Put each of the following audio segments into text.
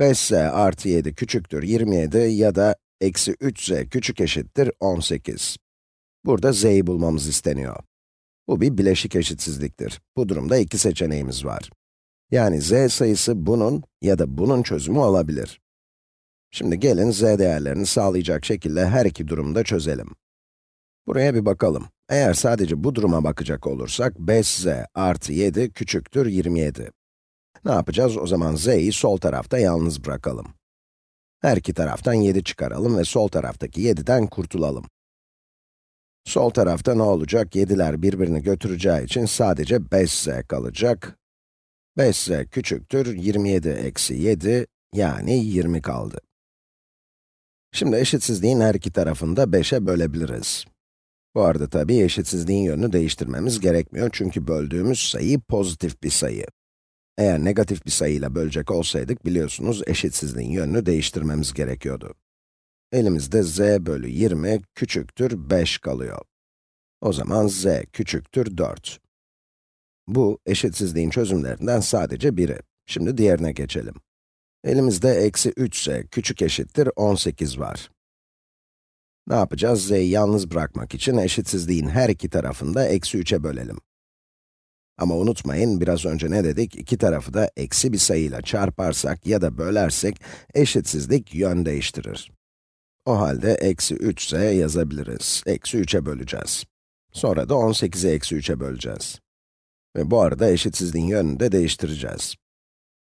5z artı 7 küçüktür 27 ya da eksi 3z küçük eşittir 18. Burada z'yi bulmamız isteniyor. Bu bir bileşik eşitsizliktir. Bu durumda iki seçeneğimiz var. Yani z sayısı bunun ya da bunun çözümü olabilir. Şimdi gelin z değerlerini sağlayacak şekilde her iki durumda çözelim. Buraya bir bakalım. Eğer sadece bu duruma bakacak olursak, 5z artı 7 küçüktür 27. Ne yapacağız? O zaman z'yi sol tarafta yalnız bırakalım. Her iki taraftan 7 çıkaralım ve sol taraftaki 7'den kurtulalım. Sol tarafta ne olacak? 7'ler birbirini götüreceği için sadece 5z kalacak. 5z küçüktür 27 eksi 7, yani 20 kaldı. Şimdi eşitsizliğin her iki tarafını da 5'e bölebiliriz. Bu arada tabii eşitsizliğin yönünü değiştirmemiz gerekmiyor çünkü böldüğümüz sayı pozitif bir sayı. Eğer negatif bir sayıyla bölecek olsaydık biliyorsunuz eşitsizliğin yönünü değiştirmemiz gerekiyordu. Elimizde z bölü 20 küçüktür 5 kalıyor. O zaman z küçüktür 4. Bu, eşitsizliğin çözümlerinden sadece biri. Şimdi diğerine geçelim. Elimizde eksi 3z küçük eşittir 18 var. Ne yapacağız? z'yi yalnız bırakmak için eşitsizliğin her iki tarafını da eksi 3'e bölelim. Ama unutmayın, biraz önce ne dedik? İki tarafı da eksi bir sayıyla çarparsak ya da bölersek, eşitsizlik yön değiştirir. O halde eksi 3 ise yazabiliriz. Eksi 3'e böleceğiz. Sonra da 18'i eksi 3'e böleceğiz. Ve bu arada eşitsizliğin yönünü de değiştireceğiz.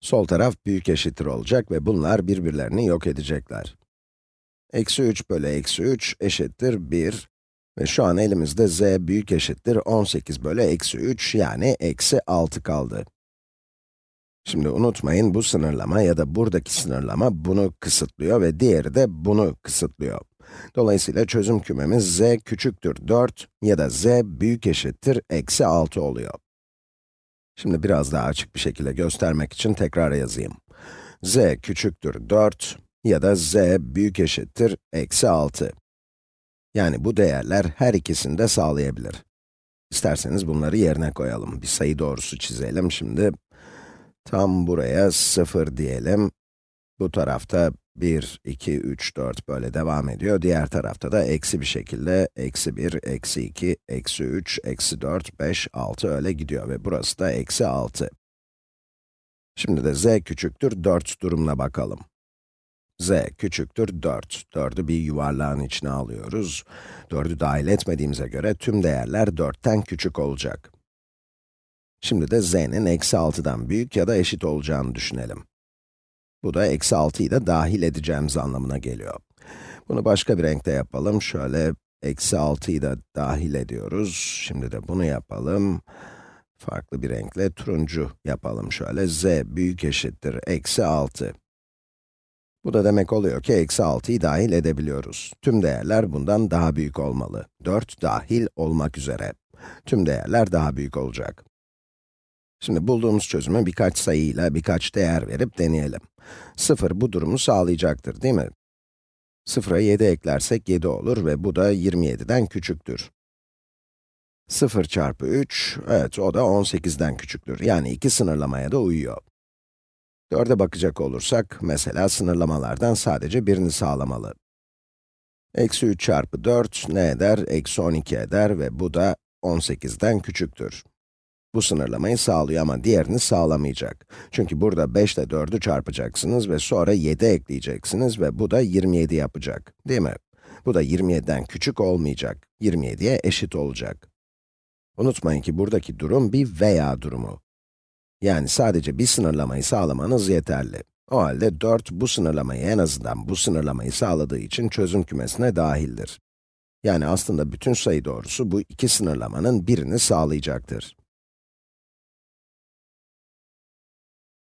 Sol taraf büyük eşittir olacak ve bunlar birbirlerini yok edecekler. Eksi 3 bölü eksi 3 eşittir 1. Ve şu an elimizde z büyük eşittir 18 bölü eksi 3 yani eksi 6 kaldı. Şimdi unutmayın bu sınırlama ya da buradaki sınırlama bunu kısıtlıyor ve diğeri de bunu kısıtlıyor. Dolayısıyla çözüm kümemiz z küçüktür 4 ya da z büyük eşittir eksi 6 oluyor. Şimdi biraz daha açık bir şekilde göstermek için tekrar yazayım. z küçüktür 4 ya da z büyük eşittir eksi 6. Yani bu değerler her ikisini de sağlayabilir. İsterseniz bunları yerine koyalım. Bir sayı doğrusu çizelim şimdi. Tam buraya 0 diyelim. Bu tarafta 1, 2, 3, 4 böyle devam ediyor. Diğer tarafta da eksi bir şekilde eksi 1, eksi 2, eksi 3, eksi 4, 5, 6 öyle gidiyor ve burası da eksi 6. Şimdi de z küçüktür 4 durumuna bakalım z küçüktür 4. 4'ü bir yuvarlağın içine alıyoruz. 4'ü dahil etmediğimize göre tüm değerler 4'ten küçük olacak. Şimdi de z'nin eksi 6'dan büyük ya da eşit olacağını düşünelim. Bu da eksi 6'yı da dahil edeceğimiz anlamına geliyor. Bunu başka bir renkte yapalım. Şöyle eksi 6'yı da dahil ediyoruz. Şimdi de bunu yapalım. Farklı bir renkle turuncu yapalım şöyle. z büyük eşittir eksi 6. Bu da demek oluyor ki eksi 6'yı dahil edebiliyoruz. Tüm değerler bundan daha büyük olmalı. 4 dahil olmak üzere. Tüm değerler daha büyük olacak. Şimdi bulduğumuz çözümü birkaç sayıyla birkaç değer verip deneyelim. 0 bu durumu sağlayacaktır, değil mi? 0'a 7 eklersek 7 olur ve bu da 27'den küçüktür. 0 çarpı 3, evet o da 18'den küçüktür. Yani iki sınırlamaya da uyuyor. 4'e bakacak olursak, mesela sınırlamalardan sadece birini sağlamalı. Eksi 3 çarpı 4 ne eder? Eksi 12 eder ve bu da 18'den küçüktür. Bu sınırlamayı sağlıyor ama diğerini sağlamayacak. Çünkü burada 5 ile 4'ü çarpacaksınız ve sonra 7 ekleyeceksiniz ve bu da 27 yapacak, değil mi? Bu da 27'den küçük olmayacak, 27'ye eşit olacak. Unutmayın ki buradaki durum bir veya durumu. Yani sadece bir sınırlamayı sağlamanız yeterli. O halde 4 bu sınırlamayı en azından bu sınırlamayı sağladığı için çözüm kümesine dahildir. Yani aslında bütün sayı doğrusu bu iki sınırlamanın birini sağlayacaktır.